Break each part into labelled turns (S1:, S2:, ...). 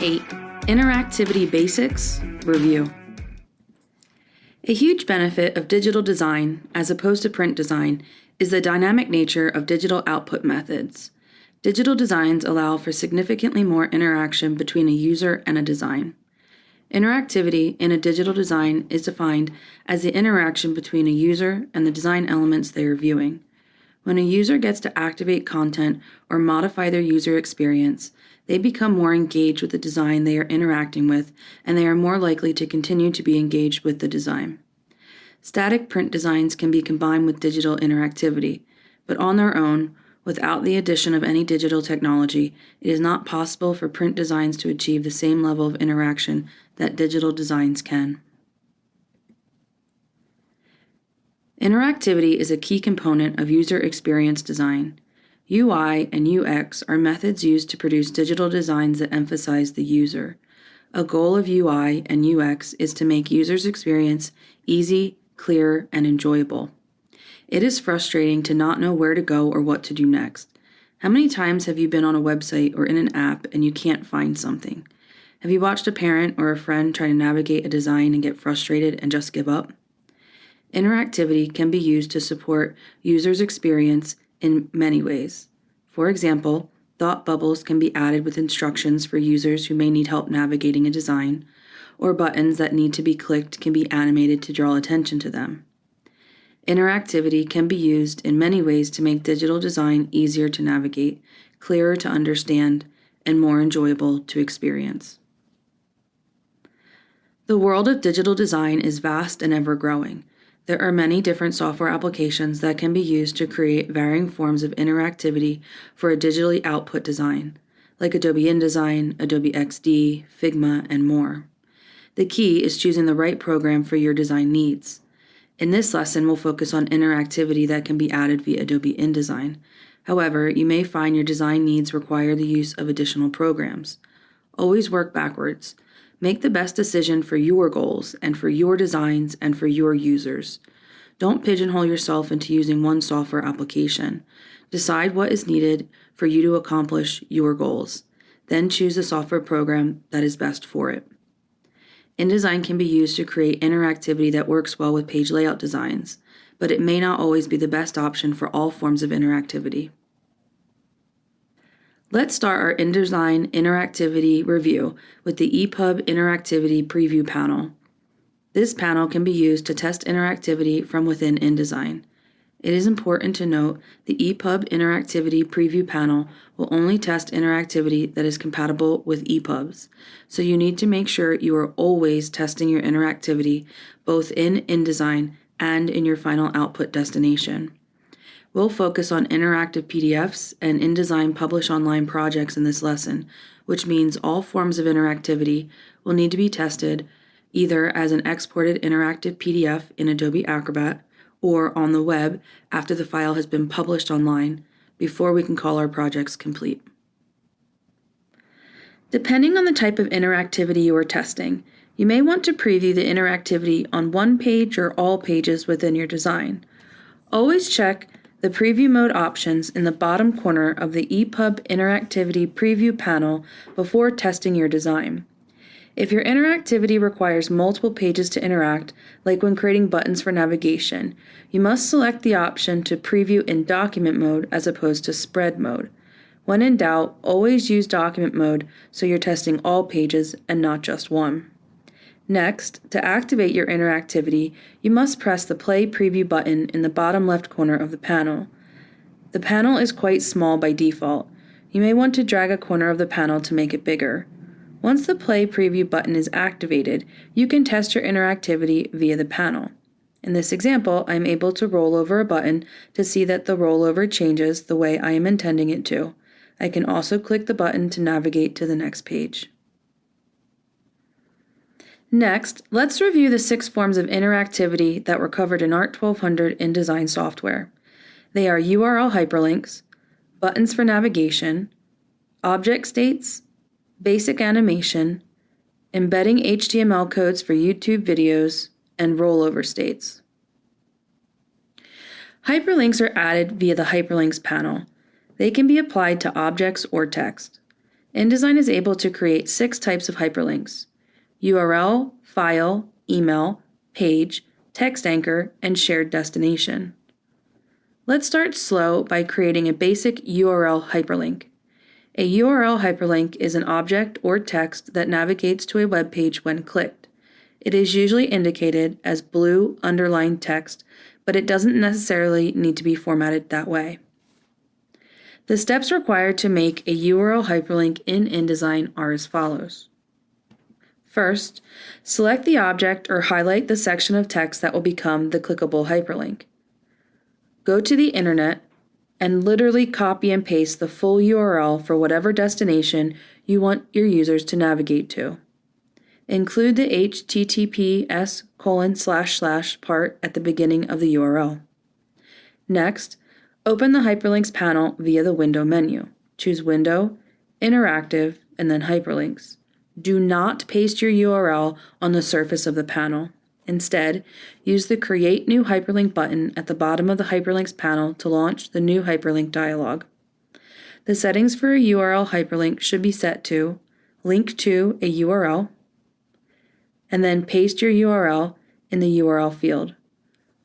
S1: 8 Interactivity Basics Review. A huge benefit of digital design, as opposed to print design, is the dynamic nature of digital output methods. Digital designs allow for significantly more interaction between a user and a design. Interactivity in a digital design is defined as the interaction between a user and the design elements they are viewing. When a user gets to activate content or modify their user experience, they become more engaged with the design they are interacting with, and they are more likely to continue to be engaged with the design. Static print designs can be combined with digital interactivity, but on their own, without the addition of any digital technology, it is not possible for print designs to achieve the same level of interaction that digital designs can. Interactivity is a key component of user experience design. UI and UX are methods used to produce digital designs that emphasize the user. A goal of UI and UX is to make users' experience easy, clear, and enjoyable. It is frustrating to not know where to go or what to do next. How many times have you been on a website or in an app and you can't find something? Have you watched a parent or a friend try to navigate a design and get frustrated and just give up? Interactivity can be used to support users' experience in many ways. For example, thought bubbles can be added with instructions for users who may need help navigating a design, or buttons that need to be clicked can be animated to draw attention to them. Interactivity can be used in many ways to make digital design easier to navigate, clearer to understand, and more enjoyable to experience. The world of digital design is vast and ever growing. There are many different software applications that can be used to create varying forms of interactivity for a digitally output design, like Adobe InDesign, Adobe XD, Figma, and more. The key is choosing the right program for your design needs. In this lesson, we'll focus on interactivity that can be added via Adobe InDesign. However, you may find your design needs require the use of additional programs. Always work backwards. Make the best decision for your goals and for your designs and for your users. Don't pigeonhole yourself into using one software application. Decide what is needed for you to accomplish your goals. Then choose the software program that is best for it. InDesign can be used to create interactivity that works well with page layout designs, but it may not always be the best option for all forms of interactivity. Let's start our InDesign interactivity review with the EPUB Interactivity Preview panel. This panel can be used to test interactivity from within InDesign. It is important to note the EPUB Interactivity Preview panel will only test interactivity that is compatible with EPUBs, so you need to make sure you are always testing your interactivity both in InDesign and in your final output destination. We'll focus on interactive PDFs and InDesign Publish Online projects in this lesson, which means all forms of interactivity will need to be tested either as an exported interactive PDF in Adobe Acrobat or on the web after the file has been published online before we can call our projects complete. Depending on the type of interactivity you are testing, you may want to preview the interactivity on one page or all pages within your design. Always check the Preview Mode options in the bottom corner of the EPUB Interactivity Preview panel before testing your design. If your interactivity requires multiple pages to interact, like when creating buttons for navigation, you must select the option to preview in document mode as opposed to spread mode. When in doubt, always use document mode so you're testing all pages and not just one. Next, to activate your interactivity, you must press the Play Preview button in the bottom left corner of the panel. The panel is quite small by default. You may want to drag a corner of the panel to make it bigger. Once the Play Preview button is activated, you can test your interactivity via the panel. In this example, I'm able to roll over a button to see that the rollover changes the way I am intending it to. I can also click the button to navigate to the next page. Next, let's review the six forms of interactivity that were covered in ART 1200 in design software. They are URL hyperlinks, buttons for navigation, object states, basic animation, embedding HTML codes for YouTube videos, and rollover states. Hyperlinks are added via the Hyperlinks panel. They can be applied to objects or text. InDesign is able to create six types of hyperlinks URL, file, email, page, text anchor, and shared destination. Let's start slow by creating a basic URL hyperlink. A URL hyperlink is an object or text that navigates to a web page when clicked. It is usually indicated as blue underlined text, but it doesn't necessarily need to be formatted that way. The steps required to make a URL hyperlink in InDesign are as follows. First, select the object or highlight the section of text that will become the clickable hyperlink. Go to the internet and literally copy and paste the full URL for whatever destination you want your users to navigate to. Include the https colon slash slash part at the beginning of the URL. Next, Open the Hyperlinks panel via the Window menu. Choose Window, Interactive, and then Hyperlinks. Do not paste your URL on the surface of the panel. Instead, use the Create New Hyperlink button at the bottom of the Hyperlinks panel to launch the new hyperlink dialog. The settings for a URL hyperlink should be set to Link to a URL, and then paste your URL in the URL field.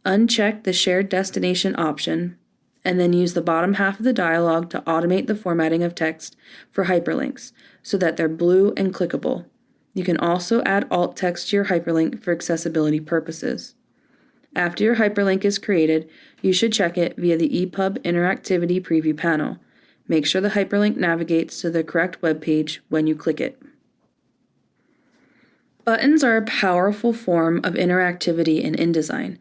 S1: Uncheck the Shared Destination option and then use the bottom half of the dialog to automate the formatting of text for hyperlinks so that they're blue and clickable. You can also add alt text to your hyperlink for accessibility purposes. After your hyperlink is created, you should check it via the EPUB Interactivity Preview panel. Make sure the hyperlink navigates to the correct web page when you click it. Buttons are a powerful form of interactivity in InDesign.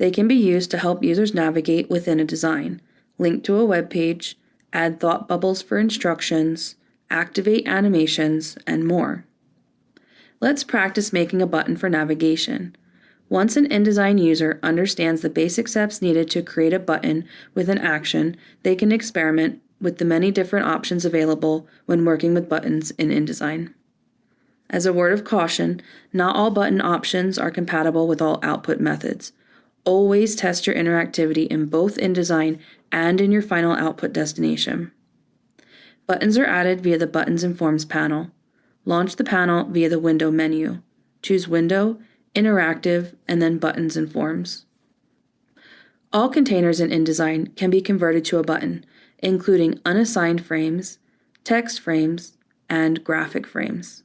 S1: They can be used to help users navigate within a design, link to a web page, add thought bubbles for instructions, activate animations, and more. Let's practice making a button for navigation. Once an InDesign user understands the basic steps needed to create a button with an action, they can experiment with the many different options available when working with buttons in InDesign. As a word of caution, not all button options are compatible with all output methods. Always test your interactivity in both InDesign and in your final output destination. Buttons are added via the Buttons and Forms panel. Launch the panel via the Window menu. Choose Window, Interactive, and then Buttons and Forms. All containers in InDesign can be converted to a button, including unassigned frames, text frames, and graphic frames.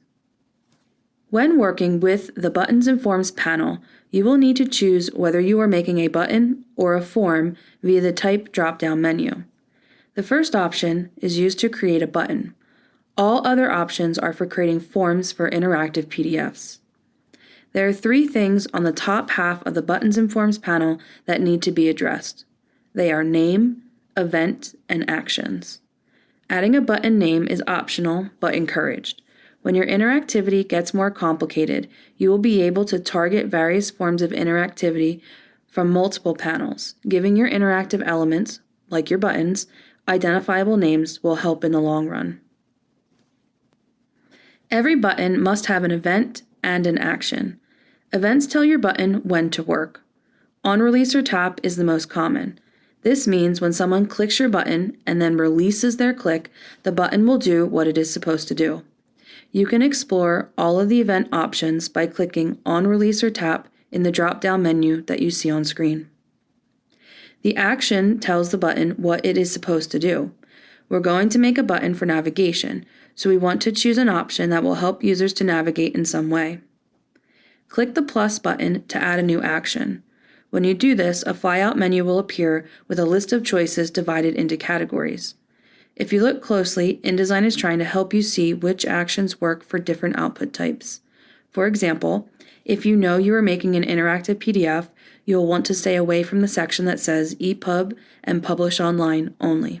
S1: When working with the Buttons and Forms panel, you will need to choose whether you are making a button or a form via the Type drop-down menu. The first option is used to create a button. All other options are for creating forms for interactive PDFs. There are three things on the top half of the Buttons and Forms panel that need to be addressed. They are Name, Event, and Actions. Adding a button name is optional but encouraged. When your interactivity gets more complicated, you will be able to target various forms of interactivity from multiple panels. Giving your interactive elements, like your buttons, identifiable names will help in the long run. Every button must have an event and an action. Events tell your button when to work. On release or tap is the most common. This means when someone clicks your button and then releases their click, the button will do what it is supposed to do. You can explore all of the event options by clicking on Release or Tap in the drop-down menu that you see on screen. The action tells the button what it is supposed to do. We're going to make a button for navigation, so we want to choose an option that will help users to navigate in some way. Click the plus button to add a new action. When you do this, a flyout menu will appear with a list of choices divided into categories. If you look closely, InDesign is trying to help you see which actions work for different output types. For example, if you know you are making an interactive PDF, you'll want to stay away from the section that says EPUB and Publish Online only.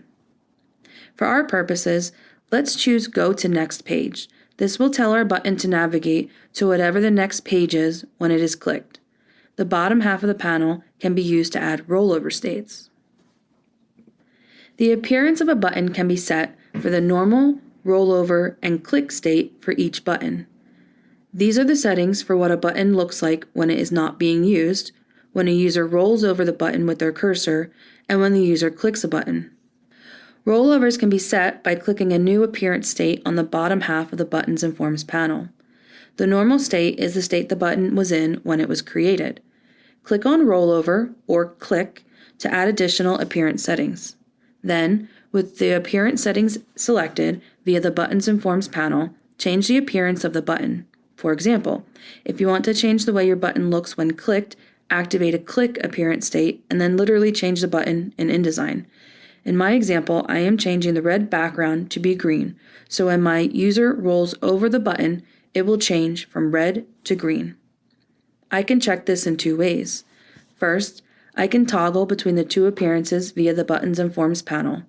S1: For our purposes, let's choose Go to Next Page. This will tell our button to navigate to whatever the next page is when it is clicked. The bottom half of the panel can be used to add rollover states. The appearance of a button can be set for the normal, rollover, and click state for each button. These are the settings for what a button looks like when it is not being used, when a user rolls over the button with their cursor, and when the user clicks a button. Rollovers can be set by clicking a new appearance state on the bottom half of the Buttons and Forms panel. The normal state is the state the button was in when it was created. Click on Rollover or Click to add additional appearance settings. Then, with the appearance settings selected via the Buttons and Forms panel, change the appearance of the button. For example, if you want to change the way your button looks when clicked, activate a click appearance state and then literally change the button in InDesign. In my example, I am changing the red background to be green, so when my user rolls over the button, it will change from red to green. I can check this in two ways. First, I can toggle between the two appearances via the Buttons and Forms panel.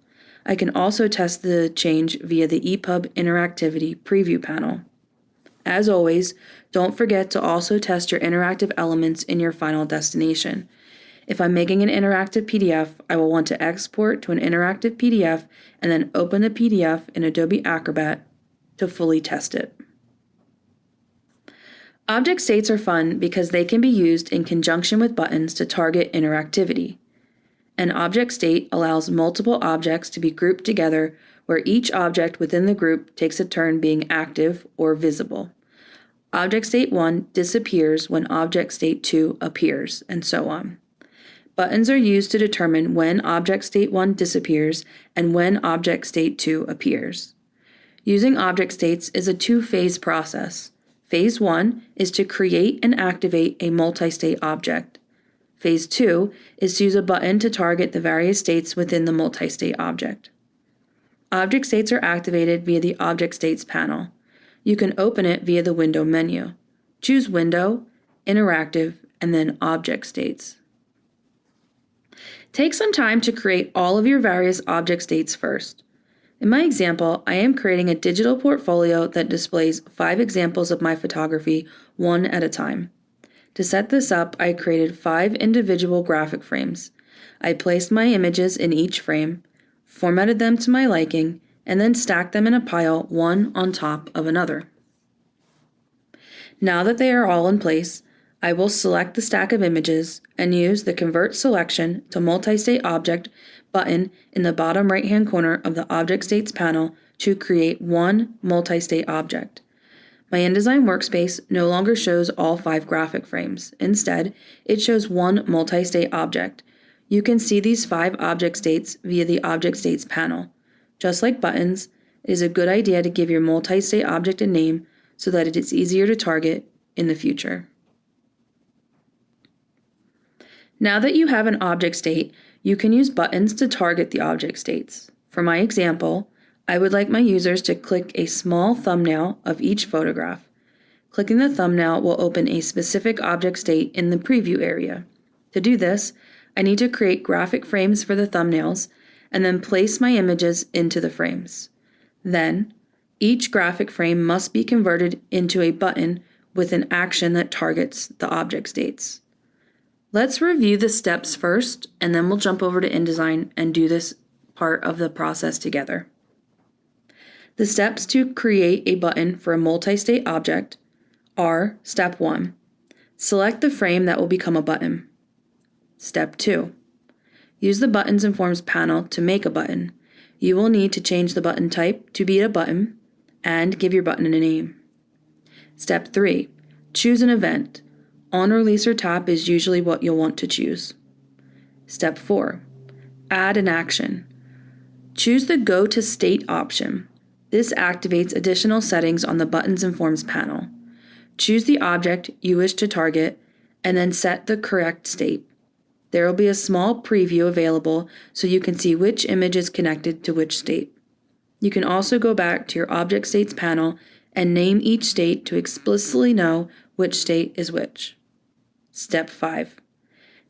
S1: I can also test the change via the EPUB Interactivity Preview panel. As always, don't forget to also test your interactive elements in your final destination. If I'm making an interactive PDF, I will want to export to an interactive PDF and then open the PDF in Adobe Acrobat to fully test it. Object states are fun because they can be used in conjunction with buttons to target interactivity. An object state allows multiple objects to be grouped together where each object within the group takes a turn being active or visible. Object state 1 disappears when object state 2 appears, and so on. Buttons are used to determine when object state 1 disappears and when object state 2 appears. Using object states is a two-phase process. Phase 1 is to create and activate a multi-state object. Phase 2 is to use a button to target the various states within the multi-state object. Object states are activated via the Object States panel. You can open it via the Window menu. Choose Window, Interactive, and then Object States. Take some time to create all of your various object states first. In my example, I am creating a digital portfolio that displays five examples of my photography one at a time. To set this up, I created five individual graphic frames. I placed my images in each frame, formatted them to my liking, and then stacked them in a pile one on top of another. Now that they are all in place, I will select the stack of images and use the Convert Selection to Multi-State Object button in the bottom right-hand corner of the Object States panel to create one multi-state object. My InDesign workspace no longer shows all five graphic frames. Instead, it shows one multi-state object. You can see these five object states via the Object States panel. Just like buttons, it is a good idea to give your multi-state object a name so that it is easier to target in the future. Now that you have an object state, you can use buttons to target the object states. For my example, I would like my users to click a small thumbnail of each photograph. Clicking the thumbnail will open a specific object state in the preview area. To do this, I need to create graphic frames for the thumbnails and then place my images into the frames. Then, each graphic frame must be converted into a button with an action that targets the object states. Let's review the steps first, and then we'll jump over to InDesign and do this part of the process together. The steps to create a button for a multi-state object are Step 1. Select the frame that will become a button. Step 2. Use the Buttons and Forms panel to make a button. You will need to change the button type to be a button and give your button a name. Step 3. Choose an event. On release or tap is usually what you'll want to choose. Step 4. Add an action. Choose the Go to State option. This activates additional settings on the Buttons and Forms panel. Choose the object you wish to target and then set the correct state. There will be a small preview available so you can see which image is connected to which state. You can also go back to your Object States panel and name each state to explicitly know which state is which. Step 5.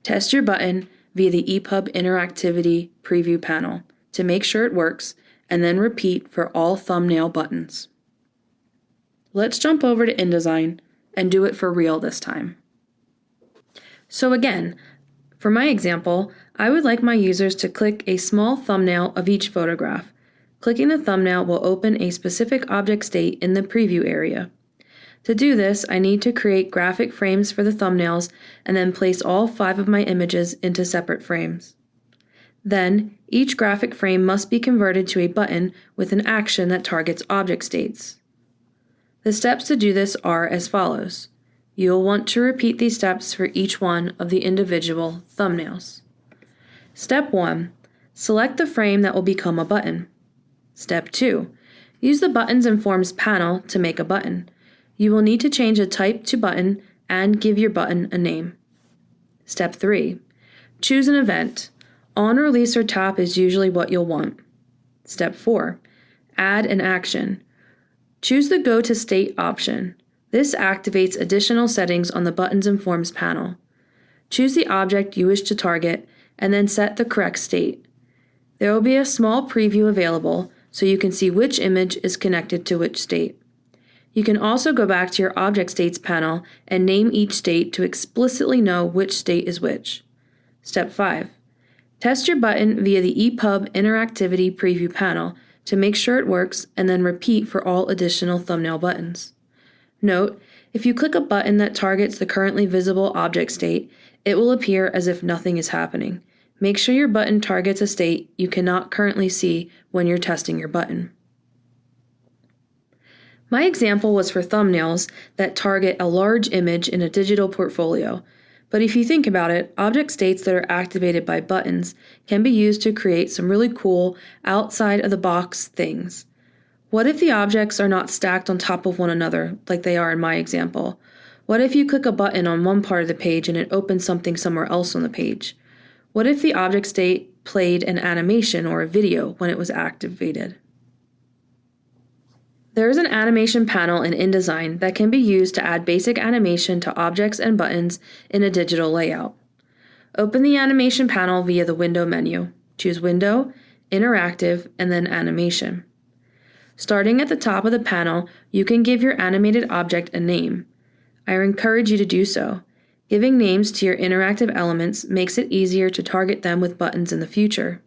S1: Test your button via the EPUB Interactivity Preview panel to make sure it works, and then repeat for all thumbnail buttons. Let's jump over to InDesign and do it for real this time. So again, for my example, I would like my users to click a small thumbnail of each photograph. Clicking the thumbnail will open a specific object state in the preview area. To do this, I need to create graphic frames for the thumbnails and then place all five of my images into separate frames. Then, each graphic frame must be converted to a button with an action that targets object states. The steps to do this are as follows. You will want to repeat these steps for each one of the individual thumbnails. Step 1. Select the frame that will become a button. Step 2. Use the Buttons and Forms panel to make a button. You will need to change the type to button and give your button a name. Step 3. Choose an event. On release or tap is usually what you'll want. Step 4. Add an action. Choose the Go to State option. This activates additional settings on the Buttons and Forms panel. Choose the object you wish to target and then set the correct state. There will be a small preview available so you can see which image is connected to which state. You can also go back to your Object States panel and name each state to explicitly know which state is which. Step 5. Test your button via the EPUB Interactivity Preview panel to make sure it works and then repeat for all additional thumbnail buttons. Note, if you click a button that targets the currently visible object state, it will appear as if nothing is happening. Make sure your button targets a state you cannot currently see when you're testing your button. My example was for thumbnails that target a large image in a digital portfolio, but if you think about it, object states that are activated by buttons can be used to create some really cool outside of the box things. What if the objects are not stacked on top of one another like they are in my example? What if you click a button on one part of the page and it opens something somewhere else on the page? What if the object state played an animation or a video when it was activated? There is an animation panel in InDesign that can be used to add basic animation to objects and buttons in a digital layout. Open the animation panel via the Window menu. Choose Window, Interactive, and then Animation. Starting at the top of the panel, you can give your animated object a name. I encourage you to do so. Giving names to your interactive elements makes it easier to target them with buttons in the future.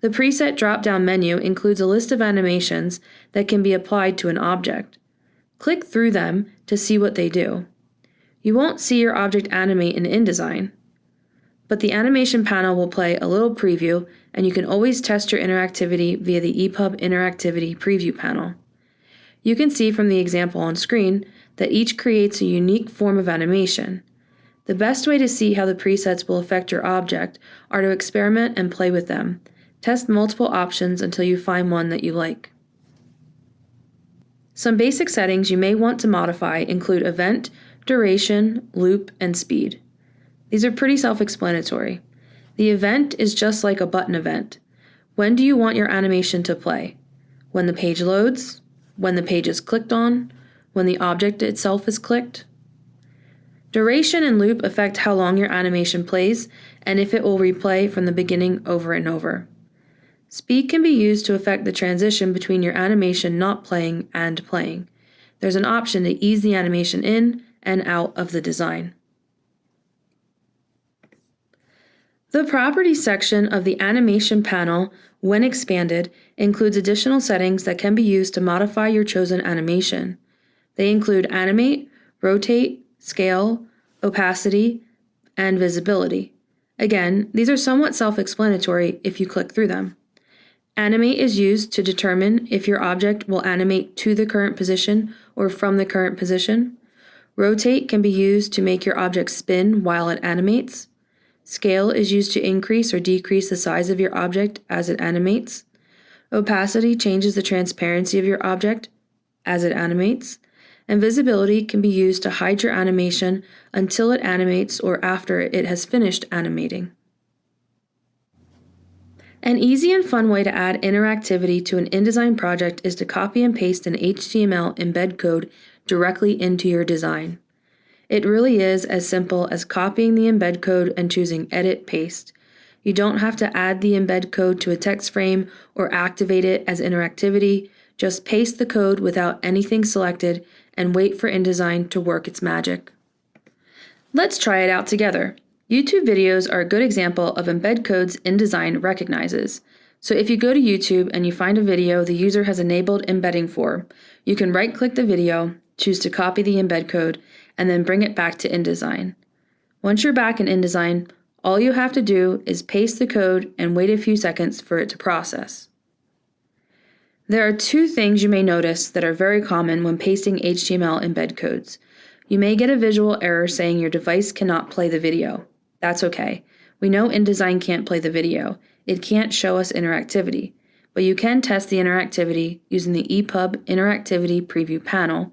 S1: The preset drop-down menu includes a list of animations that can be applied to an object. Click through them to see what they do. You won't see your object animate in InDesign, but the animation panel will play a little preview and you can always test your interactivity via the EPUB Interactivity Preview panel. You can see from the example on screen that each creates a unique form of animation. The best way to see how the presets will affect your object are to experiment and play with them, Test multiple options until you find one that you like. Some basic settings you may want to modify include event, duration, loop, and speed. These are pretty self-explanatory. The event is just like a button event. When do you want your animation to play? When the page loads? When the page is clicked on? When the object itself is clicked? Duration and loop affect how long your animation plays and if it will replay from the beginning over and over. Speed can be used to affect the transition between your animation not playing and playing. There's an option to ease the animation in and out of the design. The Properties section of the Animation panel, when expanded, includes additional settings that can be used to modify your chosen animation. They include Animate, Rotate, Scale, Opacity, and Visibility. Again, these are somewhat self-explanatory if you click through them. Animate is used to determine if your object will animate to the current position or from the current position. Rotate can be used to make your object spin while it animates. Scale is used to increase or decrease the size of your object as it animates. Opacity changes the transparency of your object as it animates. And visibility can be used to hide your animation until it animates or after it has finished animating. An easy and fun way to add interactivity to an InDesign project is to copy and paste an HTML embed code directly into your design. It really is as simple as copying the embed code and choosing Edit Paste. You don't have to add the embed code to a text frame or activate it as interactivity. Just paste the code without anything selected and wait for InDesign to work its magic. Let's try it out together. YouTube videos are a good example of embed codes InDesign recognizes. So if you go to YouTube and you find a video the user has enabled embedding for, you can right-click the video, choose to copy the embed code, and then bring it back to InDesign. Once you're back in InDesign, All you have to do is paste the code and wait a few seconds for it to process. There are two things you may notice that are very common when pasting HTML embed codes. You may get a visual error saying your device cannot play the video. That's okay. We know InDesign can't play the video. It can't show us interactivity, but you can test the interactivity using the EPUB Interactivity Preview panel,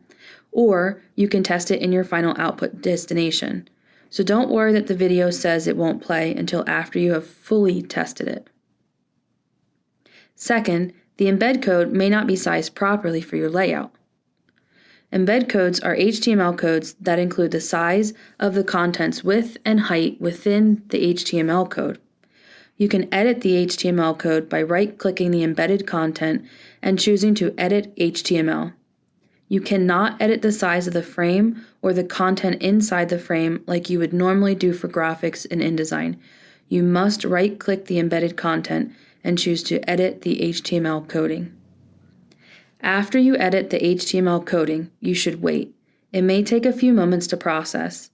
S1: or you can test it in your final output destination. So don't worry that the video says it won't play until after you have fully tested it. Second, the embed code may not be sized properly for your layout. Embed codes are HTML codes that include the size of the content's width and height within the HTML code. You can edit the HTML code by right-clicking the embedded content and choosing to Edit HTML. You cannot edit the size of the frame or the content inside the frame like you would normally do for graphics in InDesign. You must right-click the embedded content and choose to edit the HTML coding. After you edit the HTML coding, you should wait. It may take a few moments to process.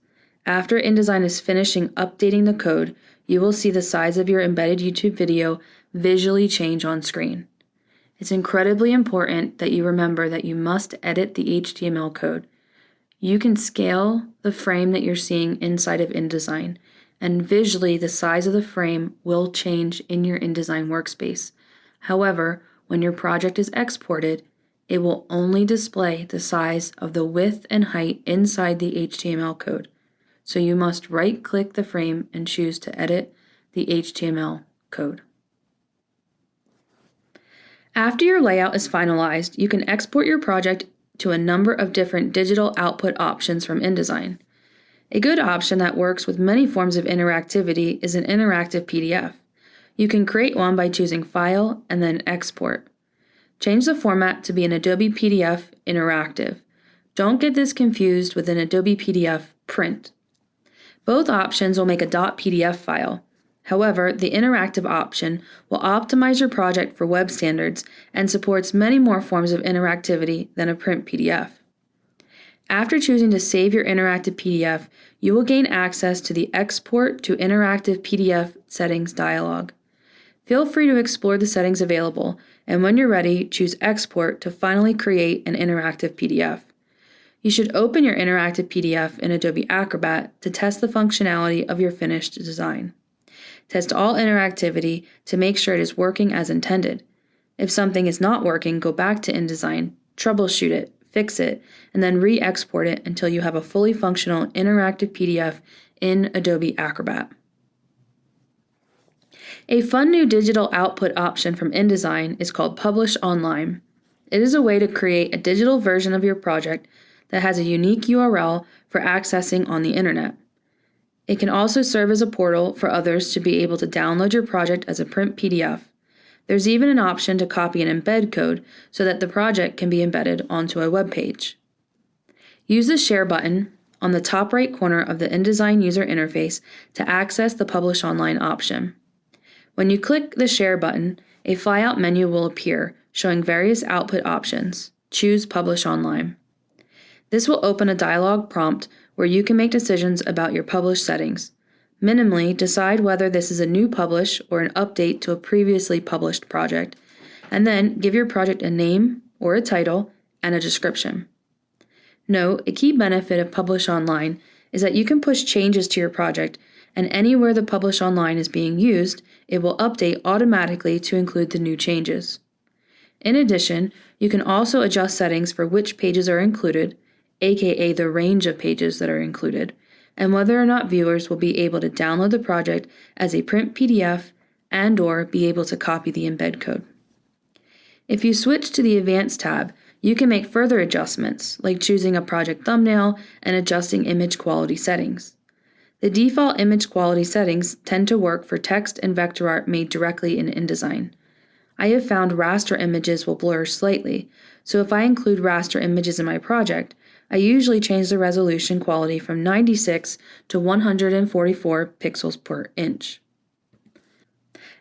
S1: After InDesign is finishing updating the code, you will see the size of your embedded YouTube video visually change on screen. It's incredibly important that you remember that you must edit the HTML code. You can scale the frame that you're seeing inside of InDesign, and visually the size of the frame will change in your InDesign workspace. However, when your project is exported, it will only display the size of the width and height inside the HTML code. So you must right click the frame and choose to edit the HTML code. After your layout is finalized, you can export your project to a number of different digital output options from InDesign. A good option that works with many forms of interactivity is an interactive PDF. You can create one by choosing File and then Export. Change the format to be an Adobe PDF Interactive. Don't get this confused with an Adobe PDF Print. Both options will make a .pdf file. However, the interactive option will optimize your project for web standards and supports many more forms of interactivity than a print PDF. After choosing to save your interactive PDF, you will gain access to the Export to Interactive PDF settings dialog. Feel free to explore the settings available, and when you're ready, choose Export to finally create an interactive PDF. You should open your interactive PDF in Adobe Acrobat to test the functionality of your finished design. Test all interactivity to make sure it is working as intended. If something is not working, go back to InDesign, troubleshoot it, fix it, and then re-export it until you have a fully functional interactive PDF in Adobe Acrobat. A fun new digital output option from InDesign is called Publish Online. It is a way to create a digital version of your project that has a unique URL for accessing on the internet. It can also serve as a portal for others to be able to download your project as a print PDF. There's even an option to copy an embed code so that the project can be embedded onto a web page. Use the Share button on the top right corner of the InDesign user interface to access the Publish Online option. When you click the Share button, a flyout menu will appear showing various output options. Choose Publish Online. This will open a dialog prompt where you can make decisions about your publish settings. Minimally, decide whether this is a new publish or an update to a previously published project, and then give your project a name or a title and a description. Note, a key benefit of Publish Online is that you can push changes to your project and anywhere the Publish Online is being used, it will update automatically to include the new changes. In addition, you can also adjust settings for which pages are included, aka the range of pages that are included, and whether or not viewers will be able to download the project as a print PDF and or be able to copy the embed code. If you switch to the Advanced tab, you can make further adjustments, like choosing a project thumbnail and adjusting image quality settings. The default image quality settings tend to work for text and vector art made directly in InDesign. I have found raster images will blur slightly, so if I include raster images in my project, I usually change the resolution quality from 96 to 144 pixels per inch.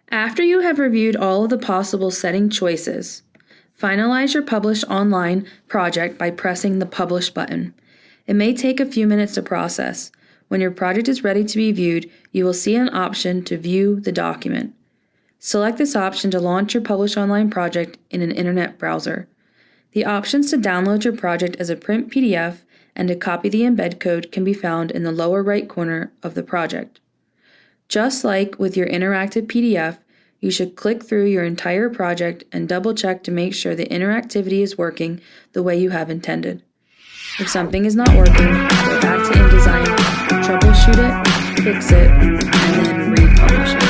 S1: After you have reviewed all of the possible setting choices, finalize your Publish Online project by pressing the Publish button. It may take a few minutes to process, When your project is ready to be viewed, you will see an option to view the document. Select this option to launch your published Online project in an internet browser. The options to download your project as a print PDF and to copy the embed code can be found in the lower right corner of the project. Just like with your interactive PDF, you should click through your entire project and double check to make sure the interactivity is working the way you have intended. If something is not working, go back to InDesign, troubleshoot it, fix it, and then republish it.